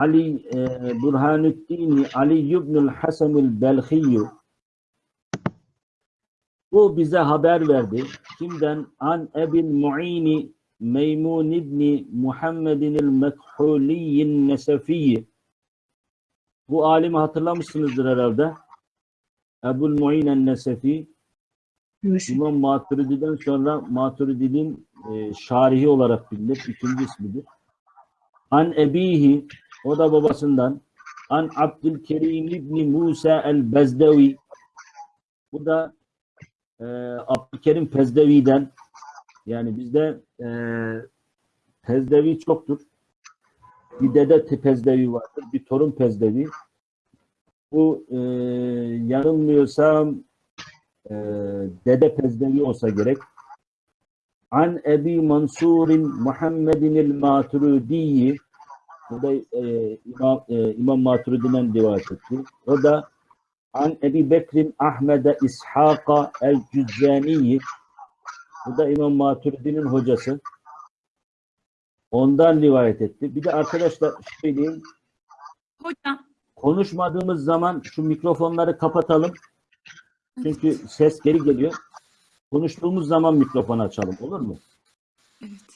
Ali e, Burhanuddin Ali ibnül Hasanül Belhiyyü bu bize haber verdi. Kimden? An Ebil Mu'ini Meymun İbni Muhammedinil Mekhuliyyin Nesefiyyi Bu alimi hatırlamışsınızdır herhalde. Ebul Mu'inen Nesefi İmam Maturidi'den sonra Maturidi'nin e, şarihi olarak bilinir. İkinci ismidir. An Ebihi o da babasından An Abdülkerim İbni Musa el-Bezdevi bu da e, Abdülkerim Pezdevi'den yani bizde e, Pezdevi çoktur. Bir dede Pezdevi vardır. Bir torun Pezdevi. Bu e, yanılmıyorsam e, dede Pezdevi olsa gerek. An Ebi Mansur'in Muhammedin el-Maturidi'yi bu da e, İmam, e, İmam Maturidi'den rivayet etti. O da An Ebi Bekrin Ahmed'e İshaka el-Cüzzani'yi bu da İmam Maturidi'nin hocası. Ondan rivayet etti. Bir de arkadaşlar söyleyeyim. Hocam, Konuşmadığımız zaman şu mikrofonları kapatalım. Çünkü ses geri geliyor. Konuştuğumuz zaman mikrofonu açalım. Olur mu? evet.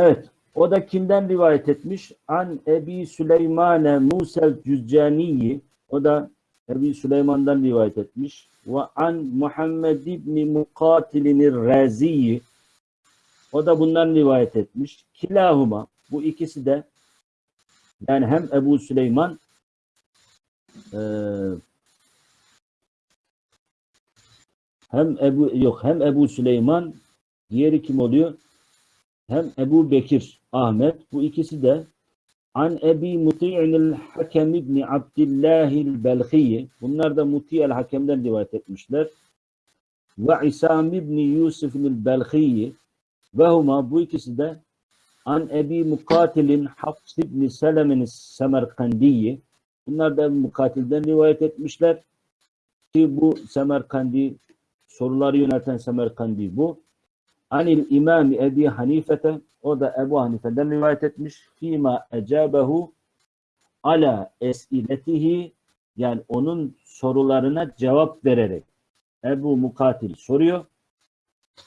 Evet. O da kimden rivayet etmiş? An Ebi Süleymane Musel Cüzzaniyi. O da Ebi Süleyman'dan rivayet etmiş. Ve an Muhammed İbni Mukatilinir Raziyi. O da bundan rivayet etmiş. Kilahuma. Bu ikisi de yani hem Ebu Süleyman eee hem Ebu yok hem Ebu Süleyman diğeri kim oluyor? Hem Ebu Bekir Ahmet bu ikisi de An Ebi Muti'nil Hakem İbni Abdillahil Belhiyi bunlar da Muti'el Hakem'den rivayet etmişler. Ve İsam İbni Yusuf'nil Belhiyi ve huma bu ikisi de An Ebi Mukatilin Hafs İbni Selemin Semerkandiyi bunlar da Mukatil'den rivayet etmişler. Ki bu Semerkandi soruları yönelten Semerkandi bu. Anil İmami Ebi Hanifete o da Ebu Hanife'den rivayet etmiş. Fima ecabehu ala esiletihi yani onun sorularına cevap vererek Ebu Mukatil soruyor.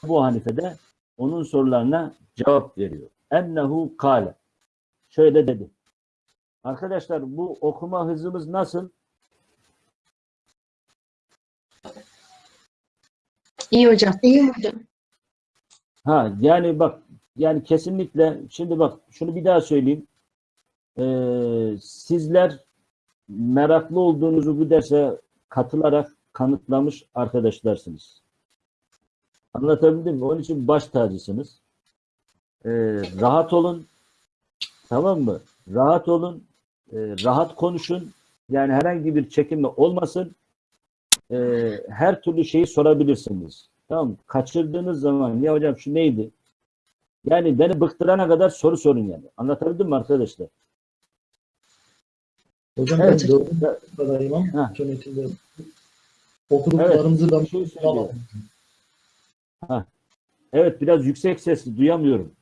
Ebu Hanife de onun sorularına cevap veriyor. Ennehu kale. Şöyle dedi. Arkadaşlar bu okuma hızımız nasıl? İyi hocam. İyi hocam. Ha yani bak yani kesinlikle şimdi bak şunu bir daha söyleyeyim. Ee, sizler meraklı olduğunuzu bu derse katılarak kanıtlamış arkadaşlarsınız. Anlatabildim mi? Onun için baş tacısınız. Ee, rahat olun. Tamam mı? Rahat olun. Ee, rahat konuşun. Yani herhangi bir çekinme olmasın. Ee, her türlü şeyi sorabilirsiniz. Tamam? Kaçırdığınız zaman ya hocam şu neydi? Yani beni bıktırana kadar soru sorun yani. Anlatabildim mi arkadaşlar? Hocam Evet. ben ama Ha. yönetimde okuduklarımızı ben Bir şey. Evet biraz yüksek sesli duyamıyorum.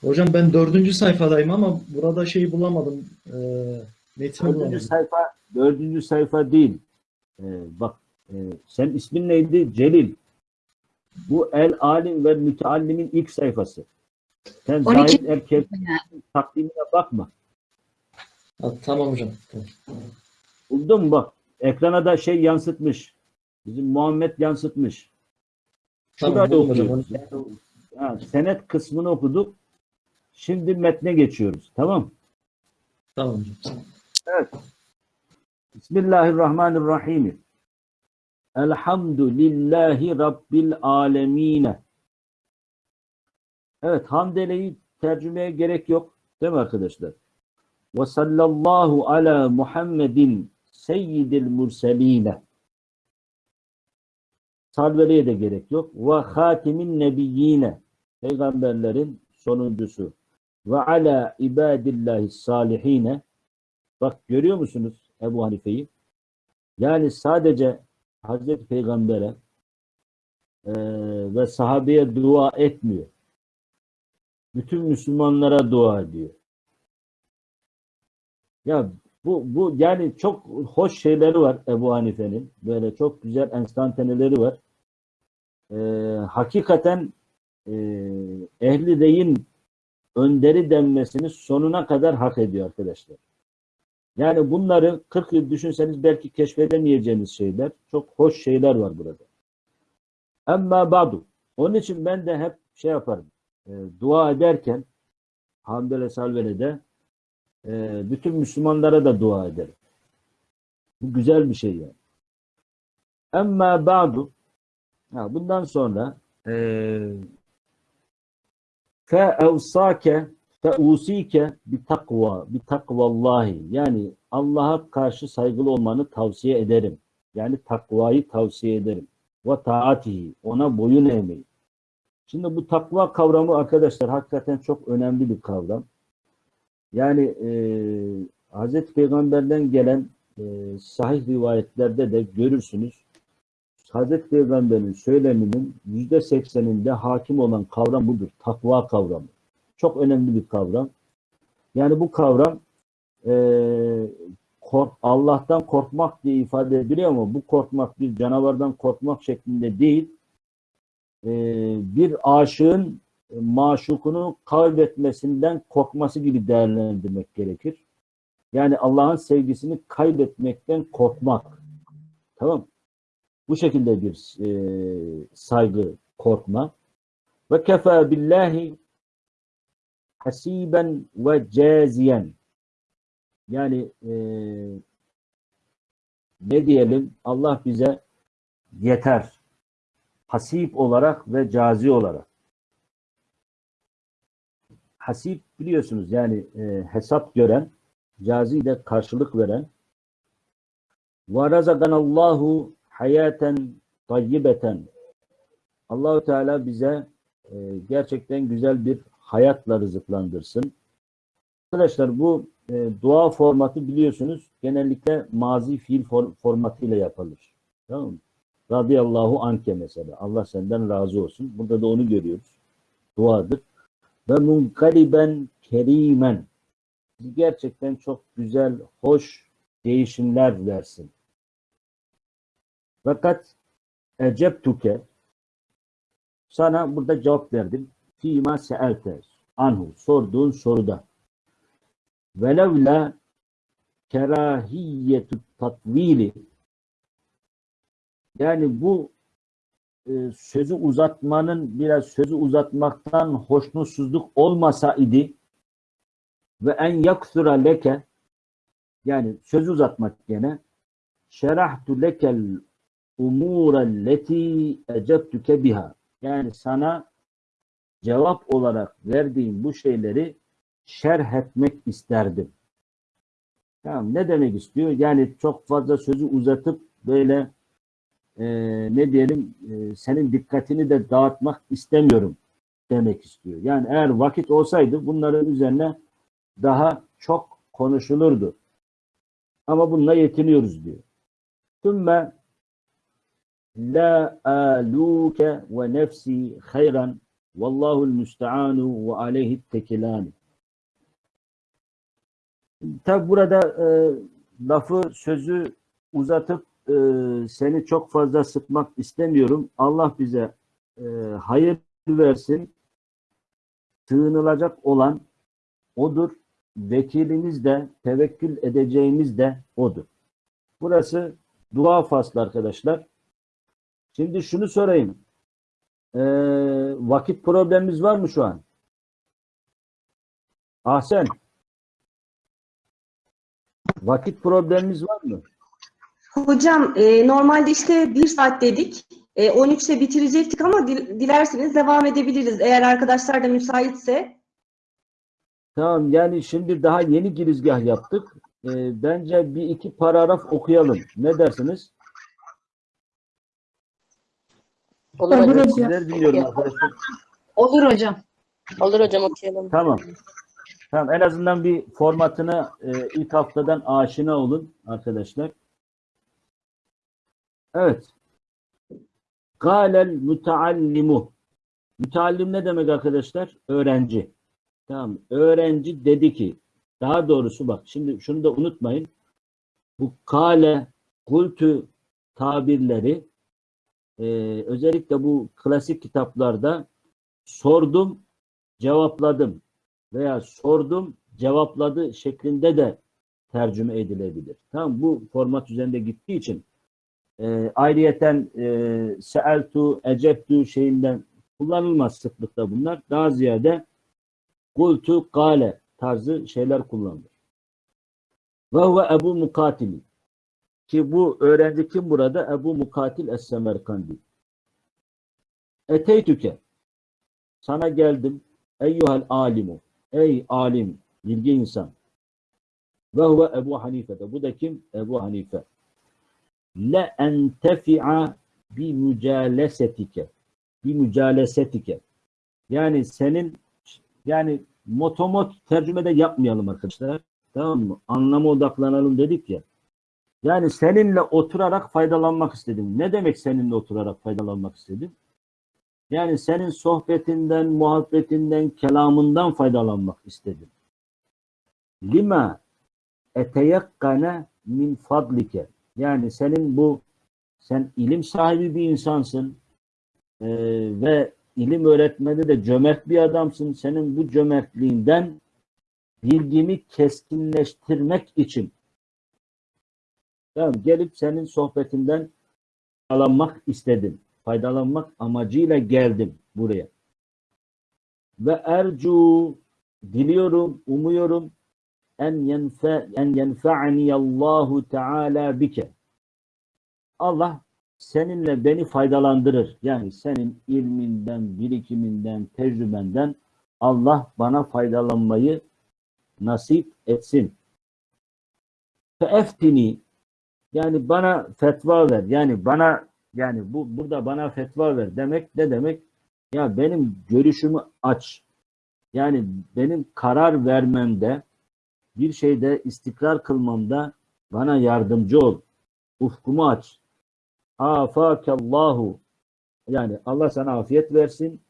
Hocam ben dördüncü sayfadayım ama burada şeyi bulamadım. E, metni Dördüncü bulamadım. sayfa, dördüncü sayfa değil. Ee, bak e, sen ismin neydi? Celil. Bu El Alim ve Müteallim'in ilk sayfası. Sen 12. Zahid Erkek takvimine bakma. Ha, tamam hocam. Tamam. Buldun mu bak. Ekrana da şey yansıtmış. Bizim Muhammed yansıtmış. Tamam, hocam. okuyoruz. Yani, ha, senet kısmını okuduk. Şimdi metne geçiyoruz. Tamam. Tamam hocam. Bismillahirrahmanirrahim. Elhamdülillahi Rabbil alemine. Evet, hamdeleyi tercümeye gerek yok. Değil mi arkadaşlar? Ve sallallahu ala Muhammedin seyyidil murseline. Salveliye de gerek yok. Ve hatimin nebiyyine. Peygamberlerin sonuncusu. Ve ala ibadillahi salihine. Bak görüyor musunuz Ebu Hanife'yi? Yani sadece Hazreti Peygamber'e eee, ve sahabeye dua etmiyor. Bütün Müslümanlara dua ediyor. Ya bu bu yani çok hoş şeyleri var Ebu Hanife'nin. Böyle çok güzel enstantaneleri var. Ee, hakikaten e, ehli deyin önderi denmesini sonuna kadar hak ediyor arkadaşlar. Yani bunları 40 yıl düşünseniz belki keşfedemeyeceğiniz şeyler. Çok hoş şeyler var burada. Amma ba'du. Onun için ben de hep şey yaparım. e, dua ederken Hamdele Salvele'de e, bütün Müslümanlara da dua ederim. Bu güzel bir şey yani. Amma ba'du. Ha, bundan sonra e, fe'evsake fe'usike bi takva bi takvallahi yani Allah'a karşı saygılı olmanı tavsiye ederim. Yani takvayı tavsiye ederim. Ve taatihi ona boyun eğmeyi. Şimdi bu takva kavramı arkadaşlar hakikaten çok önemli bir kavram. Yani e, Hazreti Peygamber'den gelen e, sahih rivayetlerde de görürsünüz. Hazreti Peygamber'in söyleminin yüzde sekseninde hakim olan kavram budur. Takva kavramı. Çok önemli bir kavram. Yani bu kavram e, kork, Allah'tan korkmak diye ifade ediliyor ama bu korkmak bir canavardan korkmak şeklinde değil. E, bir aşığın maşukunu kaybetmesinden korkması gibi değerlendirmek gerekir. Yani Allah'ın sevgisini kaybetmekten korkmak. Tamam Bu şekilde bir e, saygı, korkma. Ve kefa billahi hasiben ve caziyen. Yani e, ne diyelim Allah bize yeter. Hasip olarak ve cazi olarak. Hasip biliyorsunuz yani e, hesap gören, cazi de karşılık veren. Ve razakanallahu hayaten tayyibeten. Allahu Teala bize e, gerçekten güzel bir hayatla rızıklandırsın. Arkadaşlar bu e, dua formatı biliyorsunuz genellikle mazi fiil for, formatıyla yapılır. Tamam mı? Radıyallahu anke mesela. Allah senden razı olsun. Burada da onu görüyoruz. Duadır. Ve munkaliben kerimen. Gerçekten çok güzel, hoş değişimler versin. Fakat eceptuke sana burada cevap verdim. Fîmâ se'elte. Anhu sorduğun soruda. Velevla kerahiyyetu tatvili yani bu e, sözü uzatmanın biraz sözü uzatmaktan hoşnutsuzluk olmasa idi ve en yaksura leke yani sözü uzatmak gene şerahtu lekel umurelleti ecebtüke biha. Yani sana cevap olarak verdiğim bu şeyleri şerh etmek isterdim. Tamam, ne demek istiyor? Yani çok fazla sözü uzatıp böyle e, ne diyelim e, senin dikkatini de dağıtmak istemiyorum demek istiyor. Yani eğer vakit olsaydı bunların üzerine daha çok konuşulurdu. Ama bununla yetiniyoruz diyor. Tümme la aluke ve nefsi hayran vallahu müsteanu ve aleyhi tekilani. Tabi burada e, lafı, sözü uzatıp e, seni çok fazla sıkmak istemiyorum. Allah bize e, hayır versin. Sığınılacak olan odur. Vekilimiz de, tevekkül edeceğimiz de odur. Burası dua faslı arkadaşlar. Şimdi şunu sorayım. E, vakit problemimiz var mı şu an? Ahsen. Vakit problemimiz var mı? Hocam e, normalde işte bir saat dedik. E, 13'te bitirecektik ama dil- dilerseniz devam edebiliriz eğer arkadaşlar da müsaitse. Tamam yani şimdi daha yeni girizgah yaptık. Ee, bence bir iki paragraf okuyalım. Ne dersiniz? Olur Olur hocam. hocam. Sizleri dinliyorum arkadaşlar. Olur hocam. Olur hocam okuyalım. Tamam. Tamam en azından bir formatına e, ilk haftadan aşina olun arkadaşlar. Evet. Galel müteallimu. Müteallim ne demek arkadaşlar? Öğrenci. Tamam. Öğrenci dedi ki daha doğrusu bak şimdi şunu da unutmayın. Bu kale, kultu tabirleri e, özellikle bu klasik kitaplarda sordum, cevapladım veya sordum, cevapladı şeklinde de tercüme edilebilir. Tamam bu format üzerinde gittiği için e, ayrıyeten e, seeltu, eceptu şeyinden kullanılmaz sıklıkta bunlar. Daha ziyade kultu, kale tarzı şeyler kullanılır. Ve huve Ebu Mukatil. Ki bu öğrenci kim burada? Ebu Mukatil Es-Semerkandi. Eteytüke. Sana geldim. Eyyuhel alimu. Ey alim, bilgi insan. Ve huve Ebu Hanife. Bu da kim? Ebu Hanife. Le entefi'a bi mücalesetike. Bi mücalesetike. Yani senin yani motomot tercümede yapmayalım arkadaşlar. Tamam mı? Anlama odaklanalım dedik ya. Yani seninle oturarak faydalanmak istedim. Ne demek seninle oturarak faydalanmak istedim? Yani senin sohbetinden, muhabbetinden, kelamından faydalanmak istedim. Lima eteyakkane min fadlike. Yani senin bu sen ilim sahibi bir insansın ee, ve ilim öğretmede de cömert bir adamsın. Senin bu cömertliğinden bilgimi keskinleştirmek için tamam, gelip senin sohbetinden faydalanmak istedim. Faydalanmak amacıyla geldim buraya. Ve ercu diliyorum, umuyorum en yenfe en yenfa'ni Allahu Teala bike. Allah seninle beni faydalandırır. Yani senin ilminden, birikiminden, tecrübenden Allah bana faydalanmayı nasip etsin. Feeftini yani bana fetva ver. Yani bana yani bu burada bana fetva ver demek ne demek? Ya benim görüşümü aç. Yani benim karar vermemde bir şeyde istikrar kılmamda bana yardımcı ol. Ufkumu aç. Afakallahu yani Allah sana afiyet versin.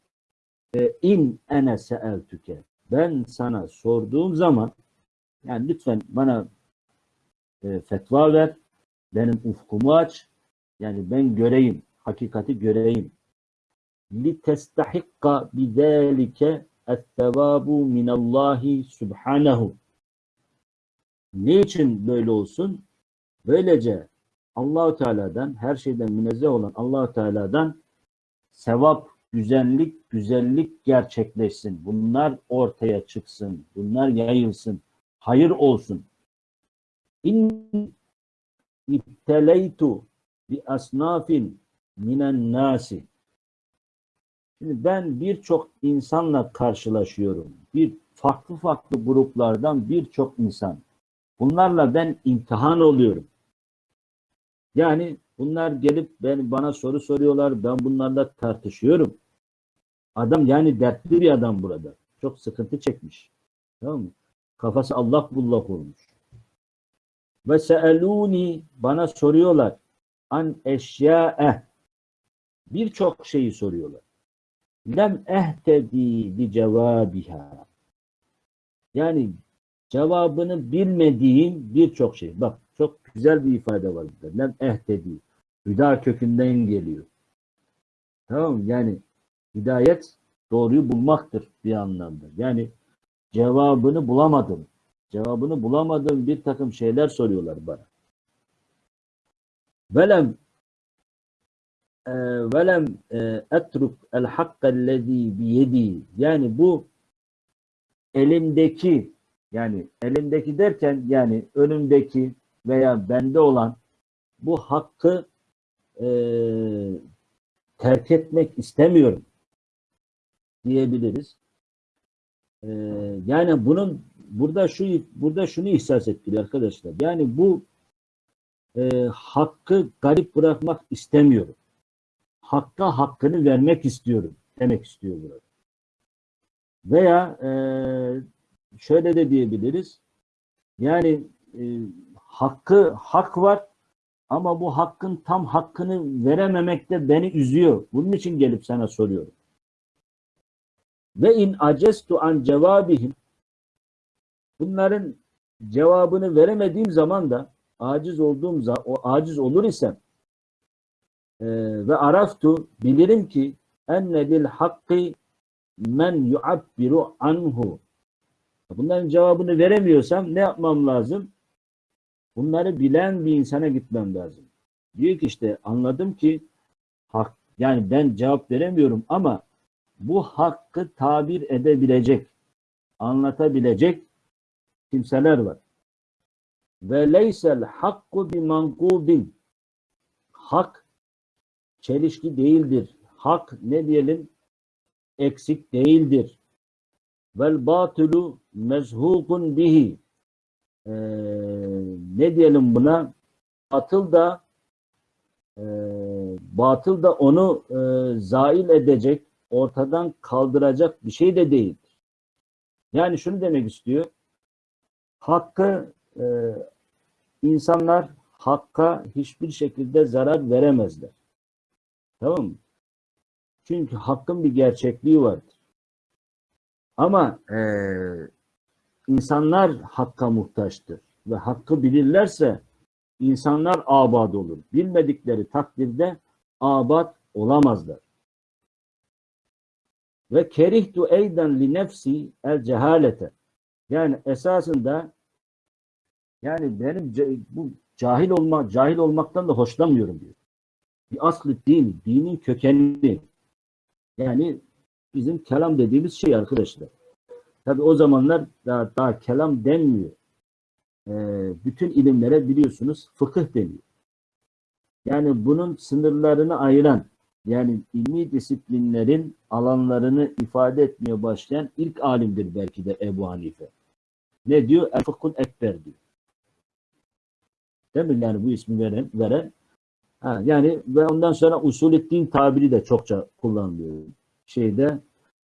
E, in ene seeltüke. Ben sana sorduğum zaman yani lütfen bana e, fetva ver. Benim ufkumu aç. Yani ben göreyim. Hakikati göreyim. Li testahikka bidâlike ettevabu minallahi subhanehu. Niçin böyle olsun? Böylece Allahu Teala'dan her şeyden münezzeh olan Allahu Teala'dan sevap, güzellik, güzellik gerçekleşsin. Bunlar ortaya çıksın. Bunlar yayılsın. Hayır olsun. İn ibteleytu bi asnafin minen nasi. Şimdi ben birçok insanla karşılaşıyorum. Bir farklı farklı gruplardan birçok insan. Bunlarla ben imtihan oluyorum. Yani bunlar gelip ben bana soru soruyorlar. Ben bunlarla tartışıyorum. Adam yani dertli bir adam burada. Çok sıkıntı çekmiş. Tamam mı? Kafası Allah bullak olmuş. Ve seeluni bana soruyorlar. An eşya'e birçok şeyi soruyorlar. Lem ehtedi li cevabiha. Yani cevabını bilmediğim birçok şey. Bak çok güzel bir ifade var burada. Lem ehtedi. Hüda kökünden geliyor. Tamam? Yani hidayet doğruyu bulmaktır bir anlamda. Yani cevabını bulamadım. Cevabını bulamadığım bir takım şeyler soruyorlar bana. Velem e, velem e, etruk el hakkellezî biyedi yani bu elimdeki yani elimdeki derken yani önümdeki veya bende olan bu hakkı e, terk etmek istemiyorum diyebiliriz. E, yani bunun burada şu burada şunu ihsas ettiriyor arkadaşlar. Yani bu e, hakkı garip bırakmak istemiyorum. Hakka hakkını vermek istiyorum demek istiyor burada. Veya e, şöyle de diyebiliriz. Yani e, hakkı hak var ama bu hakkın tam hakkını verememek de beni üzüyor. Bunun için gelip sana soruyorum. Ve in acestu an cevabihim bunların cevabını veremediğim zaman da aciz olduğum o aciz olur isem e, ve araftu bilirim ki enne bil hakkı men yuabbiru anhu bunların cevabını veremiyorsam ne yapmam lazım? Bunları bilen bir insana gitmem lazım. Diyor ki işte anladım ki hak yani ben cevap veremiyorum ama bu hakkı tabir edebilecek, anlatabilecek kimseler var. Ve leysel hakku bi mankubin. Hak çelişki değildir. Hak ne diyelim? Eksik değildir. Vel batulu mezhukun bihi. Ee, ne diyelim buna? Batıl da e, batıl da onu e, zail edecek, ortadan kaldıracak bir şey de değildir. Yani şunu demek istiyor. Hakkı e, insanlar hakka hiçbir şekilde zarar veremezler. Tamam mı? Çünkü hakkın bir gerçekliği vardır. Ama e, insanlar hakka muhtaçtır ve hakkı bilirlerse insanlar abad olur. Bilmedikleri takdirde abad olamazlar. Ve kerihtu eyden li nefsi el cehalete. Yani esasında yani benim bu cahil olma cahil olmaktan da hoşlanmıyorum diyor. Bir aslı din, dinin kökeni. Yani bizim kelam dediğimiz şey arkadaşlar. Tabi o zamanlar daha, daha kelam denmiyor. Ee, bütün ilimlere biliyorsunuz fıkıh deniyor. Yani bunun sınırlarını ayıran yani ilmi disiplinlerin alanlarını ifade etmeye başlayan ilk alimdir belki de Ebu Hanife. Ne diyor? El fıkhul ekber diyor. Değil mi? Yani bu ismi veren, veren. Ha, yani ve ondan sonra usulüddin tabiri de çokça kullanılıyor. Şeyde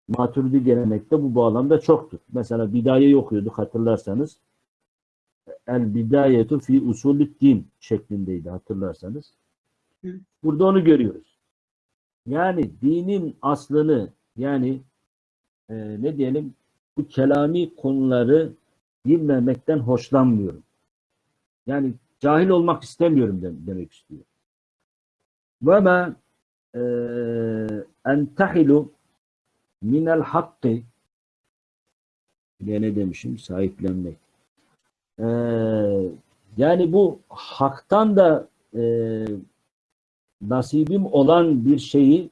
Maturidi gelenekte bu bağlamda çoktur. Mesela Bidaye'yi okuyorduk hatırlarsanız. El bidayetu fi usulüddin şeklindeydi hatırlarsanız. Burada onu görüyoruz. Yani dinin aslını yani e, ne diyelim bu kelami konuları bilmemekten hoşlanmıyorum. Yani cahil olmak istemiyorum dem- demek istiyor. Ve ma e, entahilu minel hakkı ne demişim sahiplenmek. Ee, yani bu haktan da e, nasibim olan bir şeyi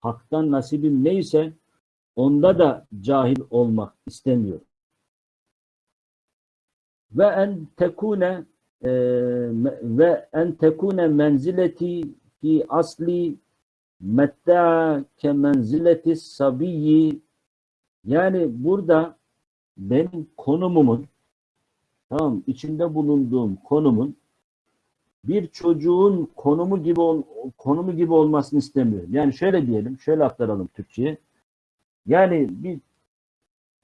haktan nasibim neyse onda da cahil olmak istemiyorum. Ve en tekune e, ve en tekune menzileti fi asli metta ke menzileti sabiyyi yani burada benim konumumun tamam içinde bulunduğum konumun bir çocuğun konumu gibi ol, konumu gibi olmasını istemiyorum. Yani şöyle diyelim, şöyle aktaralım Türkçe'ye. Yani bir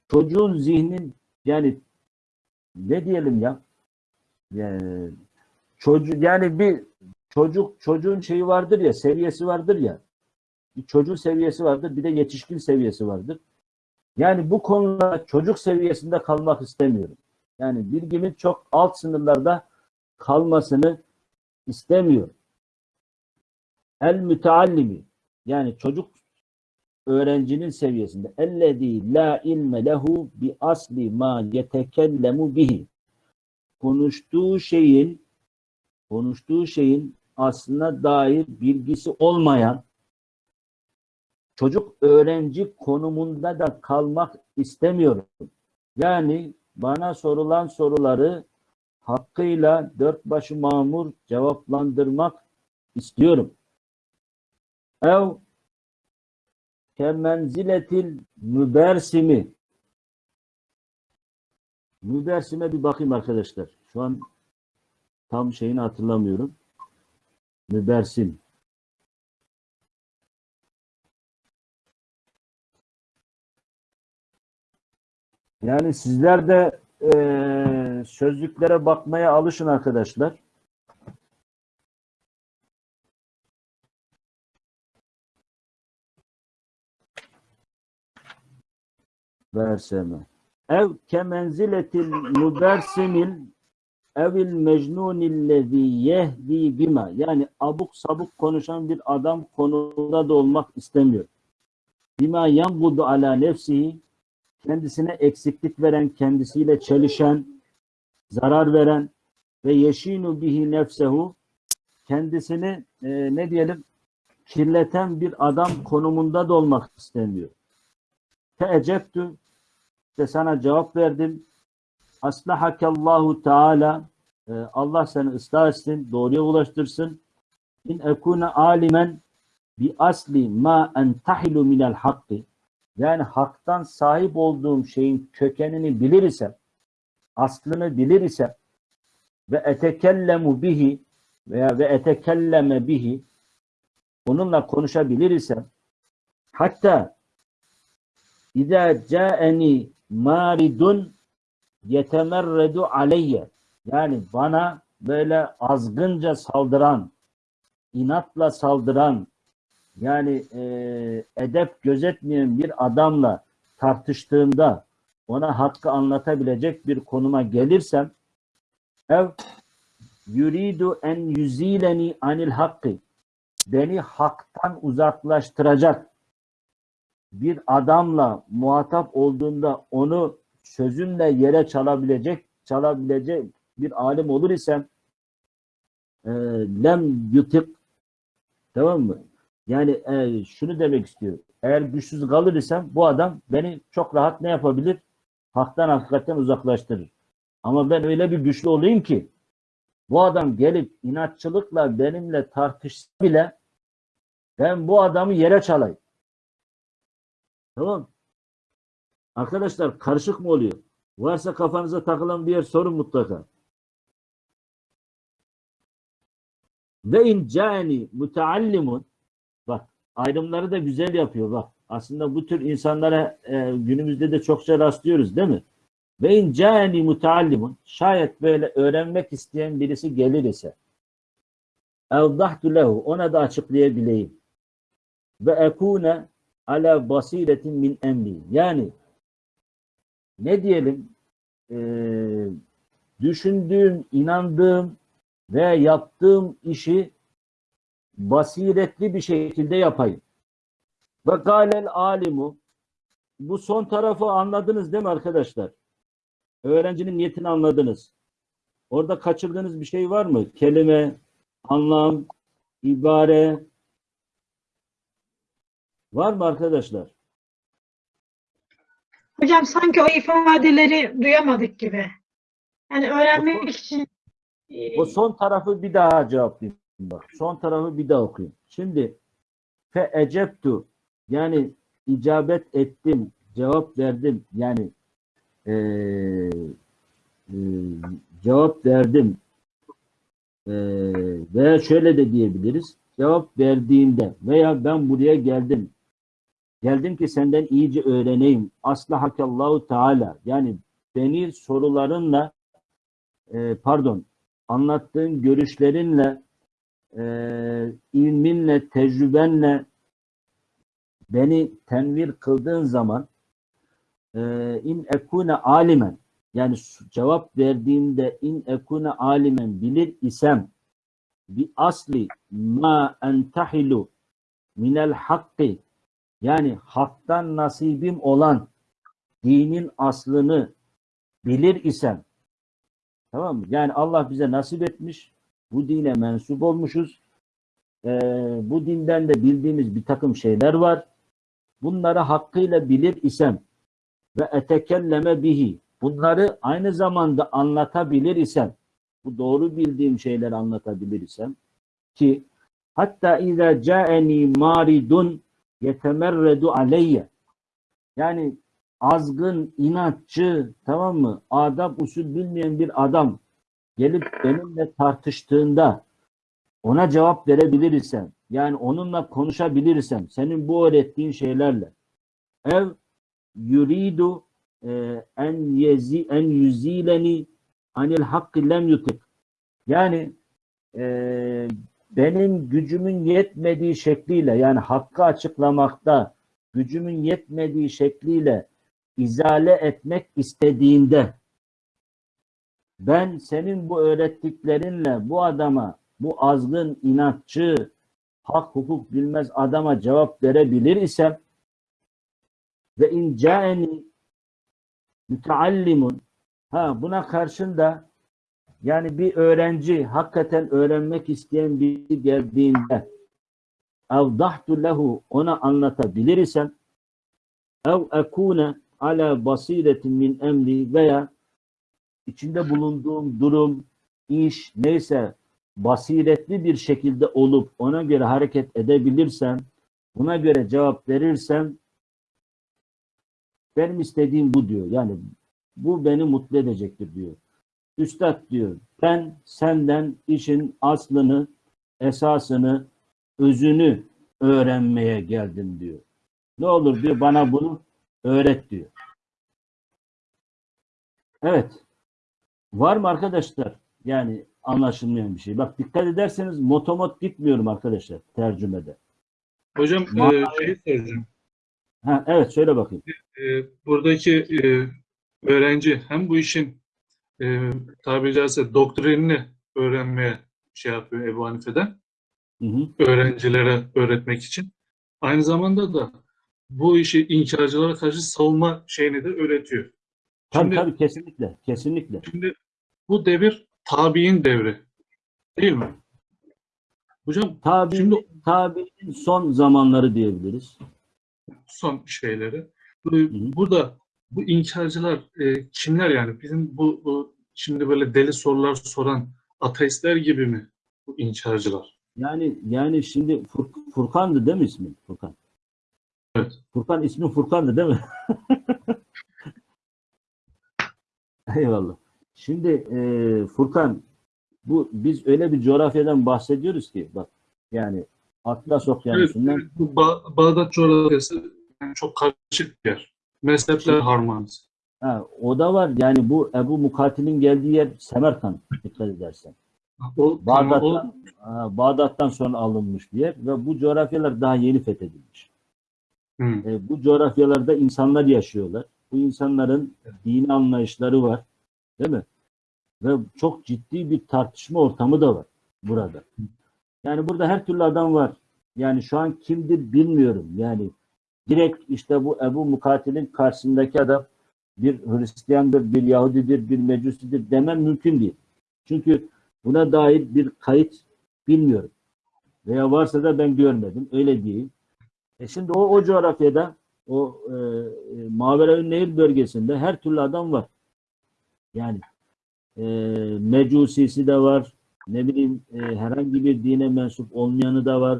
çocuğun zihnin yani ne diyelim ya? Yani çocuk yani bir çocuk çocuğun şeyi vardır ya, seviyesi vardır ya. Bir çocuğun seviyesi vardır, bir de yetişkin seviyesi vardır. Yani bu konuda çocuk seviyesinde kalmak istemiyorum. Yani bilgimin çok alt sınırlarda kalmasını istemiyorum. El müteallimi yani çocuk öğrencinin seviyesinde ellezî la ilme lehu bi asli ma yetekellemu bihi konuştuğu şeyin konuştuğu şeyin aslına dair bilgisi olmayan çocuk öğrenci konumunda da kalmak istemiyorum. Yani bana sorulan soruları hakkıyla dört başı mamur cevaplandırmak istiyorum. Ev kemenziletil mübersimi mübersime bir bakayım arkadaşlar. Şu an tam şeyini hatırlamıyorum. Mübersim. Yani sizler de eee, sözlüklere bakmaya alışın arkadaşlar. Verseme. Ev kemenziletil mübersimil evil mecnunillezî yehdi bima. Yani abuk sabuk konuşan bir adam konumunda da olmak istemiyor. Bima yangudu ala nefsihi kendisine eksiklik veren, kendisiyle çelişen, zarar veren ve yeşinu bihi nefsehu kendisini e, ne diyelim kirleten bir adam konumunda da olmak istemiyor. Teecebtü işte sana cevap verdim. Aslahakallahu Teala e, Allah seni ıslah etsin, doğruya ulaştırsın. İn ekune alimen bi asli ma entahilu minel hakkı yani haktan sahip olduğum şeyin kökenini bilir isem, aslını bilir isem ve etekellemu bihi veya ve etekelleme bihi onunla konuşabilir isem hatta İza caeni maridun yetemerredu aleyye. Yani bana böyle azgınca saldıran, inatla saldıran, yani e, edep gözetmeyen bir adamla tartıştığımda ona hakkı anlatabilecek bir konuma gelirsem ev yuridu en yüzileni anil hakkı beni haktan uzaklaştıracak bir adamla muhatap olduğunda onu sözümle yere çalabilecek çalabilecek bir alim olur isem e, lem yutik tamam mı? Yani e, şunu demek istiyor. Eğer güçsüz kalır isem bu adam beni çok rahat ne yapabilir? Haktan hakikaten uzaklaştırır. Ama ben öyle bir güçlü olayım ki bu adam gelip inatçılıkla benimle tartışsa bile ben bu adamı yere çalayım. Tamam. Arkadaşlar karışık mı oluyor? Varsa kafanıza takılan bir yer sorun mutlaka. Ve in cani muteallimun bak ayrımları da güzel yapıyor bak. Aslında bu tür insanlara e, günümüzde de çokça rastlıyoruz değil mi? Ve in cani muteallimun şayet böyle öğrenmek isteyen birisi gelir ise evdahtu lehu ona da açıklayabileyim. Ve ekune ala basiretin min emri. Yani ne diyelim e, düşündüğüm, inandığım ve yaptığım işi basiretli bir şekilde yapayım. Ve galel alimu bu son tarafı anladınız değil mi arkadaşlar? Öğrencinin niyetini anladınız. Orada kaçırdığınız bir şey var mı? Kelime, anlam, ibare var mı arkadaşlar? Hocam sanki o ifadeleri duyamadık gibi. Yani öğrenmek için e, O son tarafı bir daha cevaplayayım. Bak, son tarafı bir daha okuyayım. Şimdi fe eceptu yani icabet ettim, cevap verdim. Yani eee, eee, cevap verdim. Eee veya şöyle de diyebiliriz. Cevap verdiğimde veya ben buraya geldim. Geldim ki senden iyice öğreneyim. Aslahakallahu Teala. Yani beni sorularınla e, pardon anlattığın görüşlerinle e, ilminle, tecrübenle beni tenvir kıldığın zaman e, in ekune alimen yani cevap verdiğimde in ekune alimen bilir isem bi asli ma entahilu minel hakkı yani haktan nasibim olan dinin aslını bilir isem tamam mı? Yani Allah bize nasip etmiş bu dine mensup olmuşuz Ee, bu dinden de bildiğimiz bir takım şeyler var bunları hakkıyla bilir isem ve etekelleme bihi bunları aynı zamanda anlatabilir isem bu doğru bildiğim şeyleri anlatabilir isem ki hatta izâ câeni maridun yetemerredu aleyye yani azgın, inatçı, tamam mı? Adab usul bilmeyen bir adam gelip benimle tartıştığında ona cevap verebilirsem, yani onunla konuşabilirsem, senin bu öğrettiğin şeylerle ev yuridu e, en yezi en yüzileni anil hakkı lem yutik. Yani e, benim gücümün yetmediği şekliyle yani hakkı açıklamakta gücümün yetmediği şekliyle izale etmek istediğinde ben senin bu öğrettiklerinle bu adama, bu azgın, inatçı, hak hukuk bilmez adama cevap verebilir isem ve in caeni müteallimun ha buna karşında yani bir öğrenci hakikaten öğrenmek isteyen biri geldiğinde evdahtu lehu ona anlatabilir isem ev ekune ala basiretin min emri veya içinde bulunduğum durum, iş neyse basiretli bir şekilde olup ona göre hareket edebilirsem, buna göre cevap verirsem benim istediğim bu diyor. Yani bu beni mutlu edecektir diyor. Üstad diyor ben senden işin aslını, esasını, özünü öğrenmeye geldim diyor. Ne olur diyor bana bunu öğret diyor. Evet. Var mı arkadaşlar? Yani anlaşılmayan bir şey. Bak dikkat ederseniz motomot gitmiyorum arkadaşlar tercümede. Hocam Ma- e, şey soracağım. Ha, evet söyle bakayım. E, buradaki e, öğrenci hem bu işin e, tabiri caizse doktrinini öğrenmeye şey yapıyor Ebu Hanife'den Hı hı. öğrencilere öğretmek için. Aynı zamanda da bu işi inkarcılara karşı savunma şeyini de öğretiyor. Tabii Şimdi- tabii kesinlikle. Kesinlikle. Şimdi bu devir tabi'in devri. Değil mi? Hocam Tabi, Şimdi- tabiinin son zamanları diyebiliriz. son şeyleri. Bu- hı. Burada bu inkarcılar e, kimler yani? Bizim bu, bu şimdi böyle deli sorular soran ateistler gibi mi bu inkarcılar? Yani yani şimdi Fur- Furkan'dı değil mi ismin? Furkan. Evet. Furkan ismi Furkan'dı değil mi? Eyvallah. Şimdi e, Furkan bu biz öyle bir coğrafyadan bahsediyoruz ki bak yani Atlas Okyanusu'ndan evet, bu Ba- Bağdat coğrafyası yani çok karışık bir yer. Mezhepler harmanız. ha, o da var. Yani bu Ebu Mukatil'in geldiği yer Semerkant dikkat edersen. O, tamam, o, Bağdat'tan, Bağdat'tan sonra alınmış bir yer ve bu coğrafyalar daha yeni fethedilmiş. Hı, E, bu coğrafyalarda insanlar yaşıyorlar. Bu insanların dini anlayışları var. Değil mi? Ve çok ciddi bir tartışma ortamı da var burada. Yani burada her türlü adam var. Yani şu an kimdir bilmiyorum. Yani direkt işte bu Ebu Mukatil'in karşısındaki adam bir Hristiyandır, bir Yahudidir, bir Mecusidir demem mümkün değil. Çünkü buna dair bir kayıt bilmiyorum. Veya varsa da ben görmedim. Öyle diyeyim. E şimdi o, o coğrafyada o e, e, Maveraün Nehir bölgesinde her türlü adam var. Yani e, Mecusisi de var. Ne bileyim e, herhangi bir dine mensup olmayanı da var.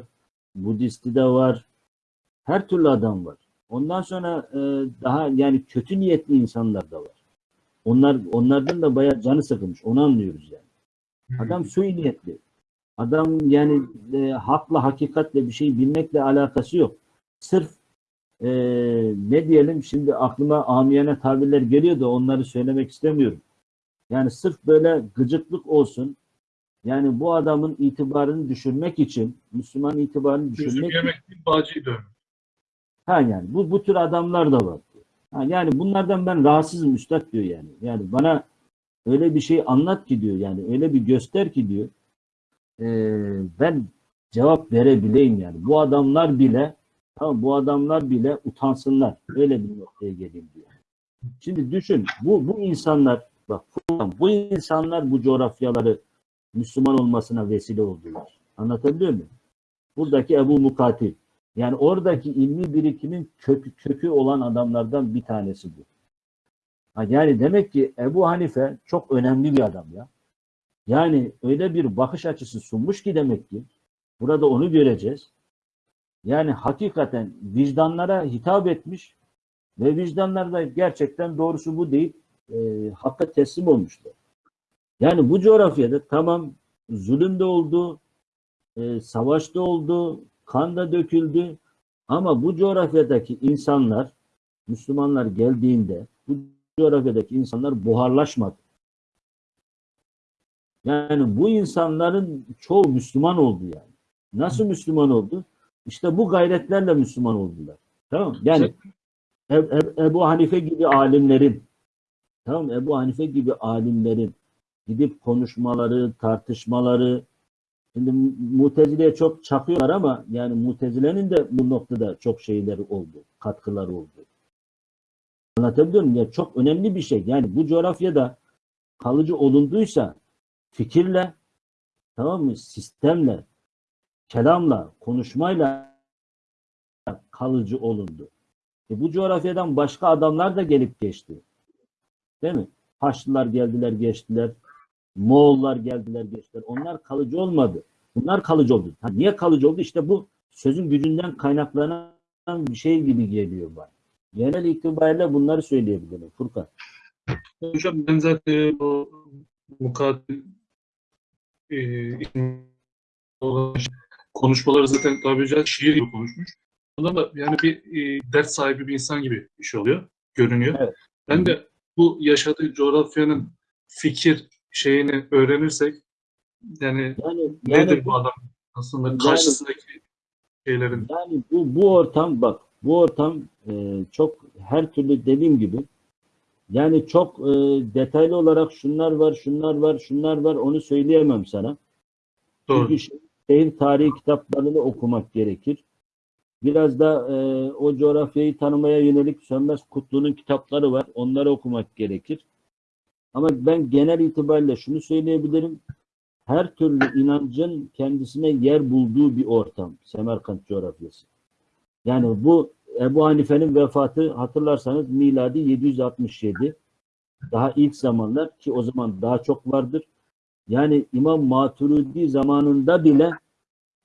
Budisti de var. Her türlü adam var. Ondan sonra e, daha yani kötü niyetli insanlar da var. Onlar onlardan da bayağı canı sıkılmış. Onu anlıyoruz yani. Adam suyu niyetli. Adam yani e, hakla hakikatle bir şey bilmekle alakası yok. Sırf e, ne diyelim şimdi aklıma amiyane tabirler geliyor da onları söylemek istemiyorum. Yani sırf böyle gıcıklık olsun. Yani bu adamın itibarını düşürmek için, Müslüman itibarını düşürmek için yemek değil, bağcıyı dövmek. Ha yani bu bu tür adamlar da var. Ha yani bunlardan ben rahatsızım üstad diyor yani. Yani bana öyle bir şey anlat ki diyor yani öyle bir göster ki diyor. Ee, ben cevap verebileyim yani. Bu adamlar bile tamam bu adamlar bile utansınlar. Öyle bir noktaya geleyim diyor. Şimdi düşün bu bu insanlar bak bu insanlar bu coğrafyaları Müslüman olmasına vesile oldular. Anlatabiliyor muyum? Buradaki Ebu Mukatil. Yani oradaki ilmi birikimin kökü, kökü olan adamlardan bir tanesi bu. Yani demek ki Ebu Hanife çok önemli bir adam ya. Yani öyle bir bakış açısı sunmuş ki demek ki burada onu göreceğiz. Yani hakikaten vicdanlara hitap etmiş ve vicdanlar da gerçekten doğrusu bu değil e, hakka teslim olmuşlar. Yani bu coğrafyada tamam zulüm de oldu, e, savaş da oldu, kan da döküldü. Ama bu coğrafyadaki insanlar, Müslümanlar geldiğinde bu coğrafyadaki insanlar buharlaşmadı. Yani bu insanların çoğu Müslüman oldu yani. Nasıl Müslüman oldu? İşte bu gayretlerle Müslüman oldular. Tamam? Yani E- E- Ebu Hanife gibi alimlerin tamam? Ebu Hanife gibi alimlerin gidip konuşmaları, tartışmaları şimdi Mutezile'ye çok çakıyorlar ama yani Mutezile'nin de bu noktada çok şeyleri oldu, katkıları oldu. Anlatabiliyor muyum? Ya çok önemli bir şey. Yani bu coğrafyada kalıcı olunduysa fikirle tamam mı? Sistemle, kelamla, konuşmayla kalıcı olundu. E bu coğrafyadan başka adamlar da gelip geçti. Değil mi? Haçlılar geldiler geçtiler. Moğollar geldiler geçtiler. Onlar kalıcı olmadı. Bunlar kalıcı oldu. Ha, niye kalıcı oldu? İşte bu sözün gücünden kaynaklanan bir şey gibi geliyor bana. Genel itibariyle bunları söyleyebilirim Furkan. Hocam ben zaten o mukatil e, konuşmaları zaten tabiri caizse şiir gibi konuşmuş. Da yani bir e, dert sahibi bir insan gibi iş oluyor, görünüyor. Evet. Ben de bu yaşadığı coğrafyanın fikir şeyini öğrenirsek yani Yani, nedir yani, bu adam aslında Yani- karşısındaki şeylerin yani bu, bu ortam bak bu ortam e, çok her türlü dediğim gibi yani çok e, detaylı olarak şunlar var, şunlar var, şunlar var onu söyleyemem sana. doğru. Çünkü şe- şehir tarihi kitaplarını okumak gerekir. Biraz da e, o coğrafyayı tanımaya yönelik Sönmez Kutlu'nun kitapları var. Onları okumak gerekir. Ama ben genel itibariyle şunu söyleyebilirim. Her türlü inancın kendisine yer bulduğu bir ortam. Semerkant coğrafyası. Yani bu Ebu Hanife'nin vefatı hatırlarsanız miladi 767. Daha ilk zamanlar ki o zaman daha çok vardır. Yani İmam Maturidi zamanında bile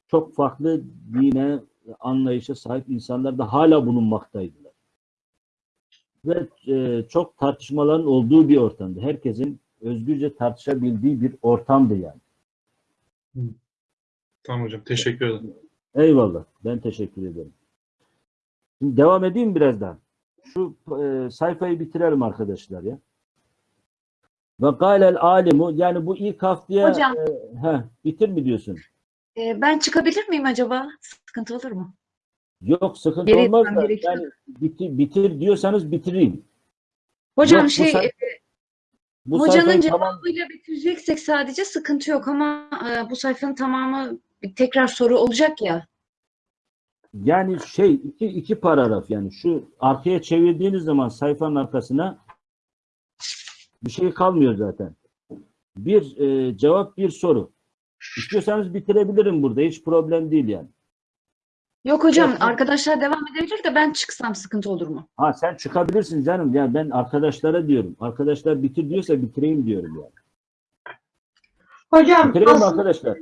çok farklı dine anlayışa sahip insanlar da hala bulunmaktaydılar. Ve e, çok tartışmaların olduğu bir ortamdı. Herkesin özgürce tartışabildiği bir ortamdı yani. Tamam hocam teşekkür ederim. Eyvallah. Ben teşekkür ederim. Şimdi devam edeyim biraz daha. Şu e, sayfayı bitirelim arkadaşlar ya. Ve kâlel alimu yani bu ilk haftaya Hocam. e, heh, bitir mi diyorsun? Ee, ben çıkabilir miyim acaba? Sıkıntı olur mu? Yok sıkıntı Geri olmaz da gerekiyor. yani bitir, bitir diyorsanız bitireyim. Hocam Yok, şey e, Bu hocanın sayfayı tamam cevabıyla bitireceksek sadece sıkıntı yok ama e, bu sayfanın tamamı bir tekrar soru olacak ya. yani şey iki, iki paragraf yani şu arkaya çevirdiğiniz zaman sayfanın arkasına bir şey kalmıyor zaten. Bir e, cevap bir soru. İstiyorsanız bitirebilirim burada hiç problem değil yani. Yok hocam Evet. arkadaşlar devam edebilir de ben çıksam sıkıntı olur mu? Ha sen çıkabilirsin canım. Yani ben arkadaşlara diyorum. Arkadaşlar bitir diyorsa bitireyim diyorum yani. Hocam Bitireyim aslında arkadaşlar?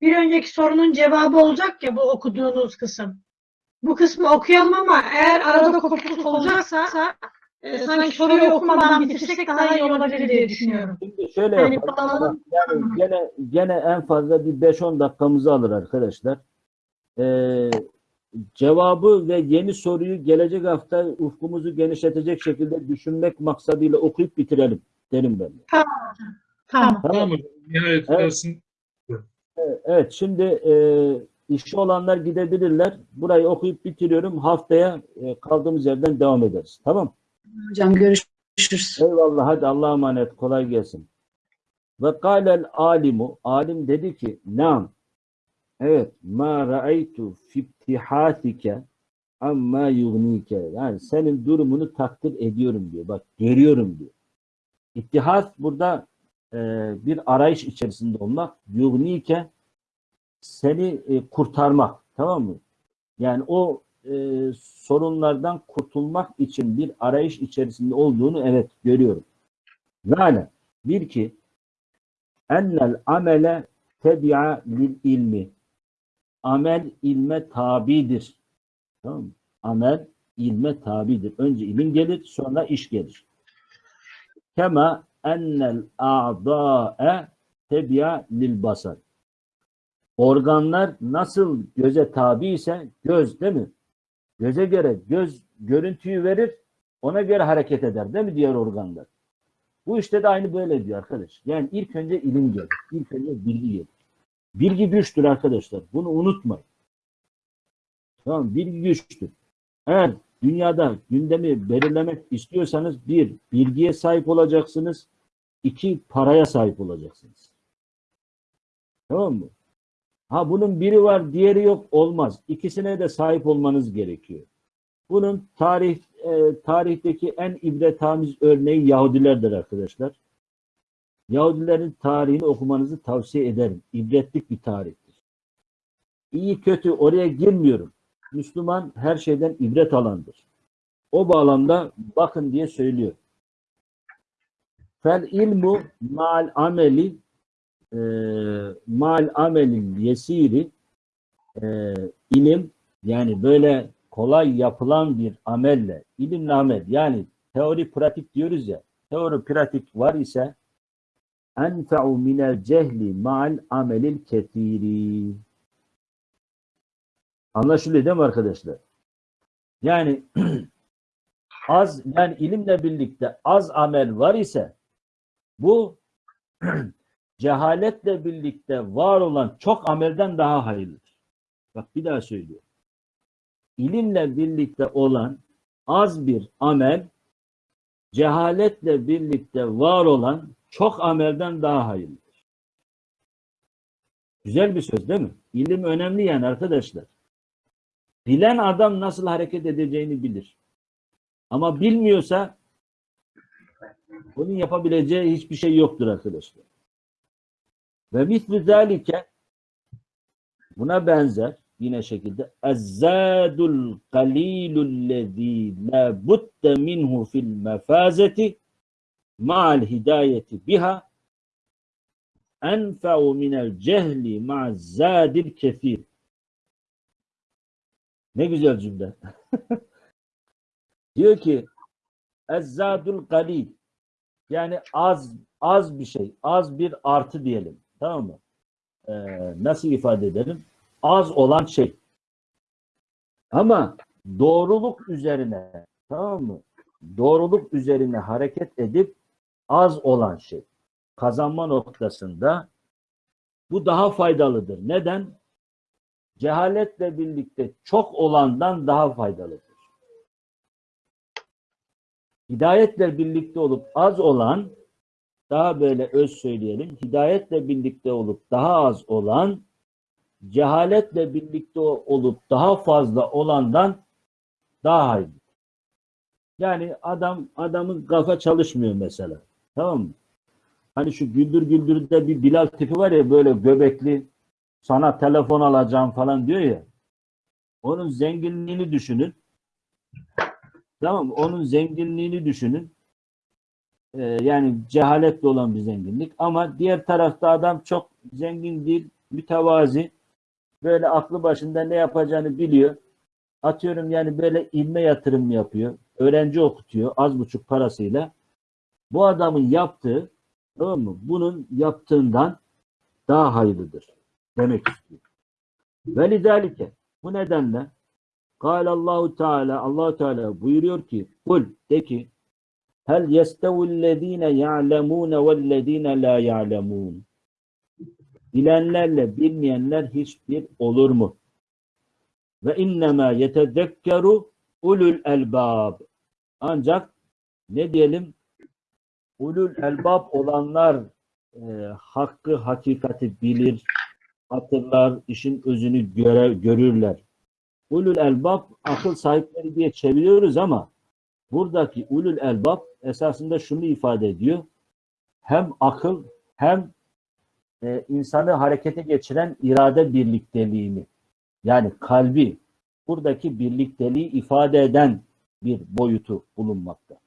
bir önceki sorunun cevabı olacak ya bu okuduğunuz kısım. Bu kısmı okuyalım ama eğer arada kopukluk olacaksa e, sanki soruyu okumadan bitirsek daha iyi olabilir diye düşünüyorum. Şimdi şöyle Yani yapalım. Yani gene, gene en fazla bir 5-10 dakikamızı alır arkadaşlar. Ee, cevabı ve yeni soruyu gelecek hafta ufkumuzu genişletecek şekilde düşünmek maksadıyla okuyup bitirelim derim ben. Tamam. Tamam hocam. Nihayet Evet. dersin. Evet şimdi e, işi olanlar gidebilirler. Burayı okuyup bitiriyorum. Haftaya e, kaldığımız yerden devam ederiz. Tamam Hocam görüşürüz. Eyvallah hadi Allah'a emanet kolay gelsin. Ve kâlel alimu alim dedi ki nam evet ma ra'aytu fi ibtihatike amma yugnike yani senin durumunu takdir ediyorum diyor. Bak görüyorum diyor. İttihat burada e, bir arayış içerisinde olmak. Yugnike seni e, kurtarmak. Tamam mı? Yani o e, sorunlardan kurtulmak için bir arayış içerisinde olduğunu evet görüyorum. Yani bir ki ennel amele tebi'a lil ilmi. Amel ilme tabidir. Tamam mı? Amel ilme tabidir. Önce ilim gelir, sonra iş gelir. Kema ennel a'da'e tebi'a lil basar. Organlar nasıl göze tabi ise göz değil mi? Göze göre göz görüntüyü verir, ona göre hareket eder değil mi diğer organlar? Bu işte de aynı böyle diyor arkadaş. Yani ilk önce ilim gelir, ilk önce bilgi gelir. Bilgi güçtür arkadaşlar. Bunu unutmayın. Tamam, bilgi güçtür. Eğer dünyada gündemi belirlemek istiyorsanız bir, bilgiye sahip olacaksınız. iki paraya sahip olacaksınız. Tamam mı? Ha bunun biri var, diğeri yok olmaz. İkisine de sahip olmanız gerekiyor. Bunun tarih e, tarihteki en ibretamiz örneği Yahudilerdir arkadaşlar. Yahudilerin tarihini okumanızı tavsiye ederim. İbretlik bir tarihtir. İyi kötü oraya girmiyorum. Müslüman her şeyden ibret alandır. O bağlamda bakın diye söylüyor. Fel ilmu mal ameli e, mal amelin yesiri e, ilim yani böyle kolay yapılan bir amelle ilimle amel yani teori pratik diyoruz ya teori pratik var ise enfe'u minel cehli ma'al amelil ketiri Anlaşılıyor değil mi arkadaşlar? Yani az yani ilimle birlikte az amel var ise bu cehaletle birlikte var olan çok amelden daha hayırlıdır. Bak bir daha söylüyorum. İlimle birlikte olan az bir amel cehaletle birlikte var olan çok amelden daha hayırlıdır. Güzel bir söz değil mi? İlim önemli yani arkadaşlar. Bilen adam nasıl hareket edeceğini bilir. Ama bilmiyorsa onun yapabileceği hiçbir şey yoktur arkadaşlar. Ve mislü zalike buna benzer yine şekilde ezzadul qalilul lezî la minhu fil mefazeti ma'al hidayeti biha enfe'u minel cehli ma'az zadil kefir ne güzel cümle. Diyor ki ezzadul galil yani az az bir şey, az bir artı diyelim. Tamam mı? Ee, nasıl ifade edelim? Az olan şey. Ama doğruluk üzerine tamam mı? Doğruluk üzerine hareket edip az olan şey. Kazanma noktasında bu daha faydalıdır. Neden? cehaletle birlikte çok olandan daha faydalıdır. Hidayetle birlikte olup az olan, daha böyle öz söyleyelim, hidayetle birlikte olup daha az olan, cehaletle birlikte olup daha fazla olandan daha hayırlı. Yani adam adamın kafa çalışmıyor mesela. Tamam mı? Hani şu Güldür Güldür'de bir Bilal tipi var ya böyle göbekli, sana telefon alacağım falan diyor ya. Onun zenginliğini düşünün. Tamam? Onun zenginliğini düşünün. Ee, yani cehaletle olan bir zenginlik. Ama diğer tarafta adam çok zengin değil, mütevazi. Böyle aklı başında ne yapacağını biliyor. Atıyorum yani böyle ilme yatırım yapıyor. Öğrenci okutuyor az buçuk parasıyla. Bu adamın yaptığı tamam mı? Bunun yaptığından daha hayırlıdır demek istiyor. Ve lidalike bu nedenle Kâle Allahu Teala Allahu Teala buyuruyor ki kul de ki hel yestevillezine ya'lemune vellezine la ya'lemun bilenlerle bilmeyenler hiçbir olur mu? Ve innemâ yetezekkeru ulul elbab ancak ne diyelim ulul elbab olanlar e, hakkı hakikati bilir hatırlar, işin özünü göre, görürler. Ulul elbab akıl sahipleri diye çeviriyoruz ama buradaki ulul elbab esasında şunu ifade ediyor. Hem akıl hem e, insanı harekete geçiren irade birlikteliğini yani kalbi buradaki birlikteliği ifade eden bir boyutu bulunmakta.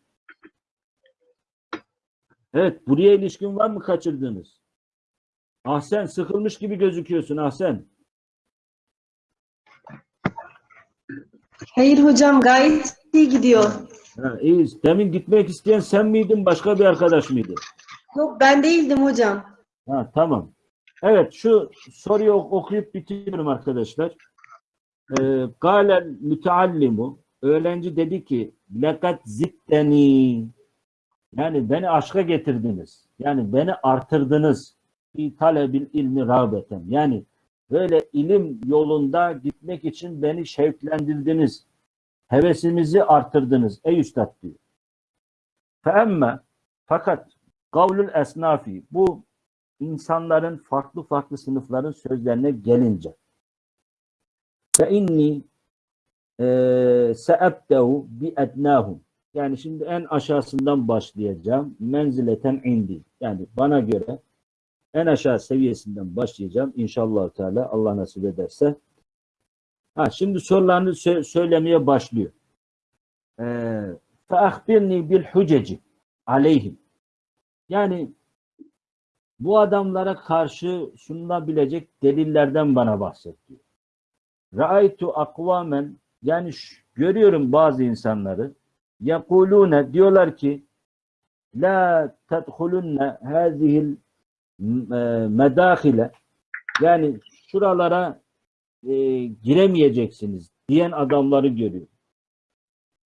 Evet, buraya ilişkin var mı kaçırdığınız? Ahsen sıkılmış gibi gözüküyorsun Ahsen. Hayır hocam gayet iyi gidiyor. Ha, iyi. Demin gitmek isteyen sen miydin başka bir arkadaş mıydı? Yok ben değildim hocam. Ha, tamam. Evet şu soruyu ok- okuyup bitiriyorum arkadaşlar. Ee, Galel müteallimu öğrenci dedi ki lekat zitteni yani beni aşka getirdiniz. Yani beni artırdınız. Fi talebil ilmi rağbeten. Yani böyle ilim yolunda gitmek için beni şevklendirdiniz. hevesimizi artırdınız ey üstad diyor. Feemme fakat kavlül esnafi bu insanların farklı farklı sınıfların sözlerine gelince fe inni eee seebdehu bi ednahum yani şimdi en aşağısından başlayacağım. Menzileten indi. Yani bana göre en aşağı seviyesinden başlayacağım. İnşallah Teala Allah nasip ederse. Ha, şimdi sorularını sö- söylemeye başlıyor. Ee, فَاَخْبِرْنِي بِالْحُجَجِ aleyhim. Yani bu adamlara karşı sunulabilecek delillerden bana bahset diyor. Ra'aytu akvamen yani ş- görüyorum bazı insanları yekulune diyorlar ki la tedhulunne hazihil e, medahile yani şuralara e, giremeyeceksiniz diyen adamları görüyor.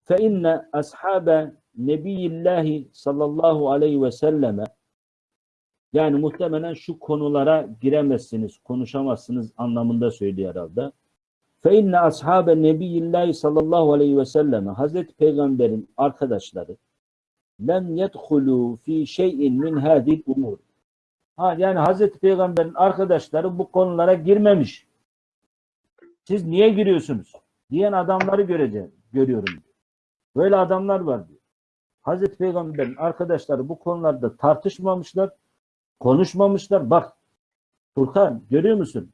Fe inne ashabe nebiyillahi sallallahu aleyhi ve selleme yani muhtemelen şu konulara giremezsiniz, konuşamazsınız anlamında söylüyor herhalde. Fe inne ashabe nebiyillahi sallallahu aleyhi ve selleme Hazreti Peygamber'in arkadaşları lem yedhulu fi şeyin min hadil umur. Ha, yani Hazreti Peygamber'in arkadaşları bu konulara girmemiş. Siz niye giriyorsunuz? Diyen adamları göreceğim, görüyorum. diyor. Böyle adamlar var diyor. Hazreti Peygamber'in arkadaşları bu konularda tartışmamışlar, konuşmamışlar. Bak Furkan görüyor musun?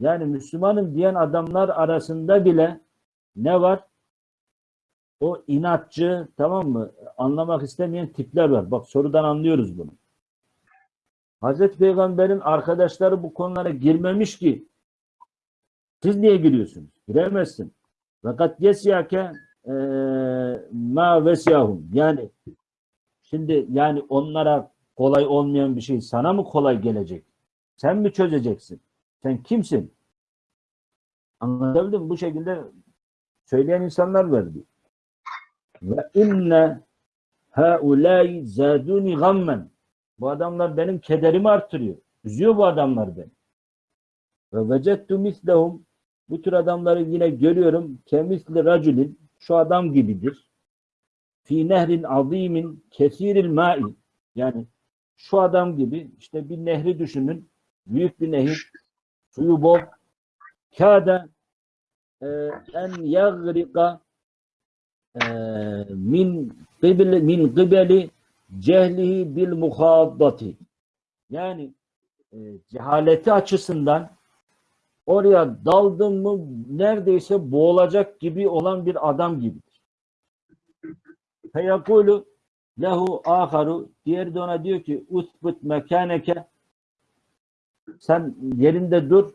Yani Müslümanım diyen adamlar arasında bile ne var? O inatçı tamam mı? Anlamak istemeyen tipler var. Bak sorudan anlıyoruz bunu. Hazreti Peygamber'in arkadaşları bu konulara girmemiş ki siz niye giriyorsunuz? Giremezsin. Fakat yesyake eee ma vesiyahum. Yani şimdi yani onlara kolay olmayan bir şey sana mı kolay gelecek? Sen mi çözeceksin? Sen kimsin? Anlatabildim? Bu şekilde söyleyen insanlar var diyor. Ve inne haulâi zâdûni gammen. Bu adamlar benim kederimi artırıyor. Üzüyor bu adamlar beni. Ve vecettu mislehum. Bu tür adamları yine görüyorum. Kemisli raculin. Şu adam gibidir. Fi nehrin azimin kesiril ma'i. Yani şu adam gibi işte bir nehri düşünün. Büyük bir nehir. Suyu bol. Kâde e, en yagrika e, min qibli min qibeli cehlihi bil muhaddati. Yani e, cehaleti açısından oraya daldım mı neredeyse boğulacak gibi olan bir adam gibidir. Feyakulu lehu aharu diğeri de ona diyor ki usbut mekaneke sen yerinde dur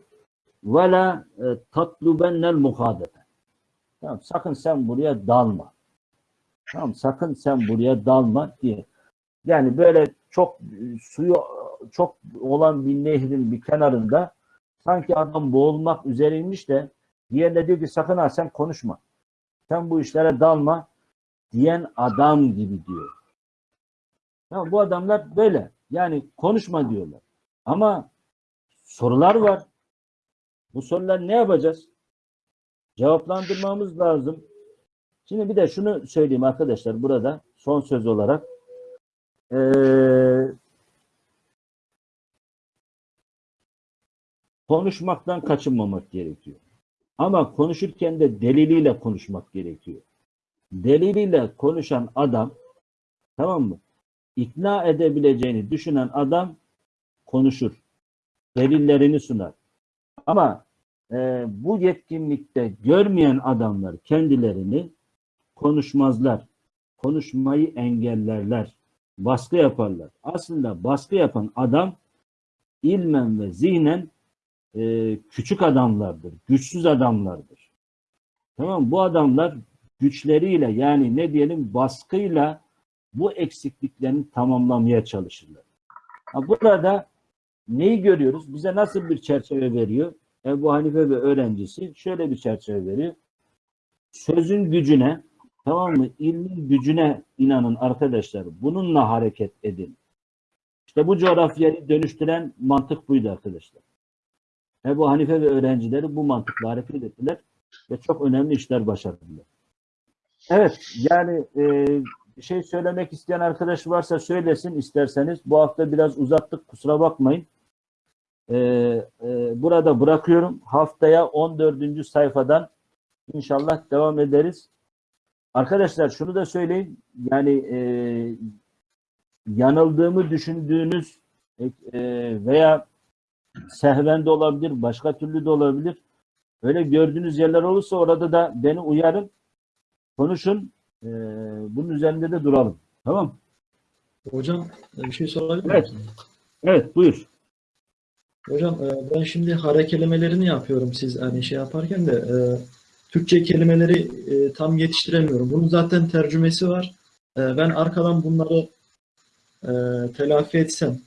ve la e, tatlubennel muhadete. Tamam, sakın sen buraya dalma. Tamam, sakın sen buraya dalma diye. Yani böyle çok e, suyu çok olan bir nehrin bir kenarında sanki adam boğulmak üzereymiş de diğerine diyor ki sakın ha sen konuşma. Sen bu işlere dalma diyen adam gibi diyor. Tamam, bu adamlar böyle. Yani konuşma diyorlar. Ama sorular var. Bu sorular ne yapacağız? Cevaplandırmamız lazım. Şimdi bir de şunu söyleyeyim arkadaşlar burada son söz olarak. Ee, konuşmaktan kaçınmamak gerekiyor. Ama konuşurken de deliliyle konuşmak gerekiyor. Deliliyle konuşan adam tamam mı? İkna edebileceğini düşünen adam konuşur. Delillerini sunar. Ama e, bu yetkinlikte görmeyen adamlar kendilerini konuşmazlar. Konuşmayı engellerler. Baskı yaparlar. Aslında baskı yapan adam ilmen ve zihnen e, küçük adamlardır. Güçsüz adamlardır. Tamam Bu adamlar güçleriyle yani ne diyelim baskıyla bu eksikliklerini tamamlamaya çalışırlar. Ha, burada neyi görüyoruz? Bize nasıl bir çerçeve veriyor? Ebu Hanife ve öğrencisi şöyle bir çerçeve veriyor. Sözün gücüne, tamam mı? İlmin gücüne inanın arkadaşlar. Bununla hareket edin. İşte bu coğrafyayı dönüştüren mantık buydu arkadaşlar. Ebu Hanife ve öğrencileri bu mantıkla hareket ettiler ve çok önemli işler başardılar. Evet, yani e, şey söylemek isteyen arkadaş varsa söylesin isterseniz. Bu hafta biraz uzattık, kusura bakmayın. E, e, burada bırakıyorum. Haftaya 14. sayfadan inşallah devam ederiz. Arkadaşlar şunu da söyleyeyim. Yani e, yanıldığımı düşündüğünüz e, e, veya sehven de olabilir, başka türlü de olabilir. Öyle gördüğünüz yerler olursa orada da beni uyarın konuşun. Ee, bunun üzerinde de duralım. Tamam. Hocam e, bir şey sorabilir Evet. miyim? Evet buyur. Hocam e, ben şimdi hare kelimelerini yapıyorum siz hani şey yaparken de e, Türkçe kelimeleri e, tam yetiştiremiyorum. Bunun zaten tercümesi var. Ben arkadan bunları telafi etsem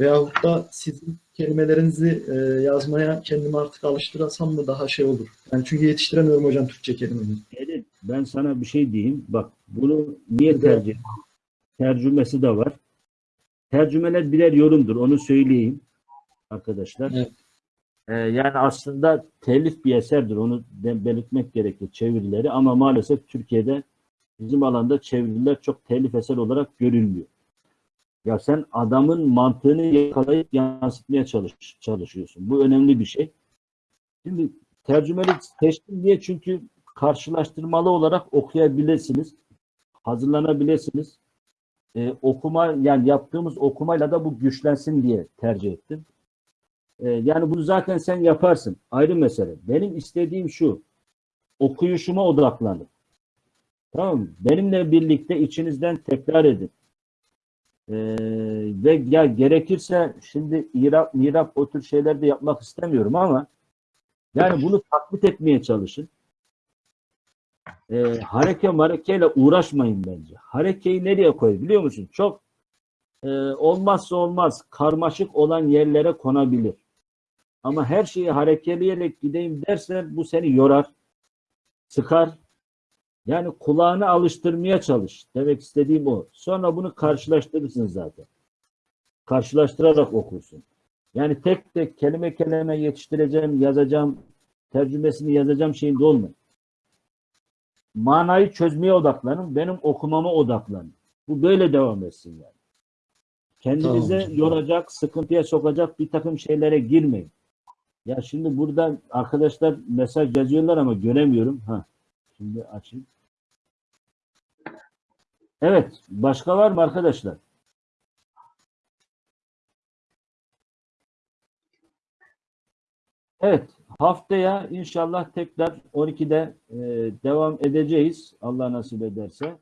veyahut da sizin kelimelerinizi yazmaya kendimi artık alıştırsam mı daha şey olur. Yani çünkü yetiştiremiyorum hocam Türkçe kelimeleri. Elif, ben sana bir şey diyeyim. Bak bunu niye tercih? Tercümesi de var. Tercümeler birer yorumdur. Onu söyleyeyim arkadaşlar. Evet. Ee, yani aslında telif bir eserdir. Onu belirtmek gerekir çevirileri ama maalesef Türkiye'de bizim alanda çeviriler çok telif eser olarak görülmüyor. Ya sen adamın mantığını yakalayıp yansıtmaya çalış, çalışıyorsun. Bu önemli bir şey. Şimdi tercümeli seçtim diye çünkü karşılaştırmalı olarak okuyabilirsiniz. Hazırlanabilirsiniz. Ee, okuma yani yaptığımız okumayla da bu güçlensin diye tercih ettim. Ee, yani bunu zaten sen yaparsın. Ayrı mesele. Benim istediğim şu. Okuyuşuma odaklanın. Tamam? Benimle birlikte içinizden tekrar edin. Ee, ve ya gerekirse şimdi İrab, mirap o tür şeyler de yapmak istemiyorum ama yani bunu taklit etmeye çalışın. Ee, hareke marekeyle uğraşmayın bence. Harekeyi nereye koy biliyor musun? Çok e, olmazsa olmaz karmaşık olan yerlere konabilir. Ama her şeyi harekeleyerek gideyim dersen bu seni yorar, sıkar. Yani kulağını alıştırmaya çalış. Demek istediğim o. Sonra bunu karşılaştırırsın zaten. Karşılaştırarak okursun. Yani tek tek kelime kelime yetiştireceğim, yazacağım, tercümesini yazacağım şeyinde olmayın. Manayı çözmeye odaklanın, benim okumama odaklanın. Bu böyle devam etsin yani. Kendinize Tamam. yoracak, sıkıntıya sokacak bir takım şeylere girmeyin. Ya şimdi burada arkadaşlar mesaj yazıyorlar ama göremiyorum. Ha, şimdi açayım. Evet, başka var mı arkadaşlar? Evet, haftaya inşallah tekrar 12'de e, devam edeceğiz. Allah nasip ederse.